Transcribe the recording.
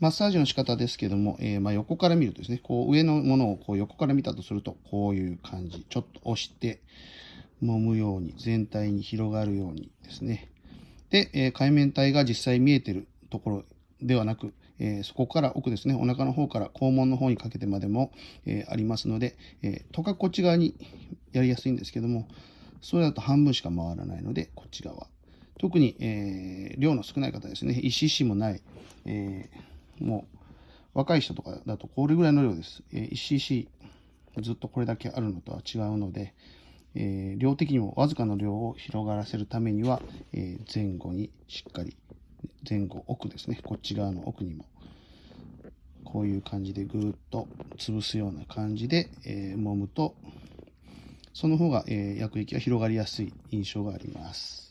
マッサージの仕方ですけども、えー、まあ、横から見るとですね、こう上のものをこう横から見たとすると、こういう感じ。ちょっと押して、揉むように、全体に広がるようにですね。で、えー、海面体が実際見えてるところではなく、えー、そこから奥ですね、お腹の方から肛門の方にかけてまでも、え、ありますので、え、とかこっち側にやりやすいんですけども、それだと半分しか回らないので、こっち側。特に、え量の少ない方ですね、1cc もない、えもう若い人とかだとこれぐらいの量です。え 1cc ずっとこれだけあるのとは違うので、え量的にもわずかの量を広がらせるためには、え前後にしっかり前後奥ですねこっち側の奥にもこういう感じでぐーっと潰すような感じで、えー、揉むとその方が、えー、薬液が広がりやすい印象があります。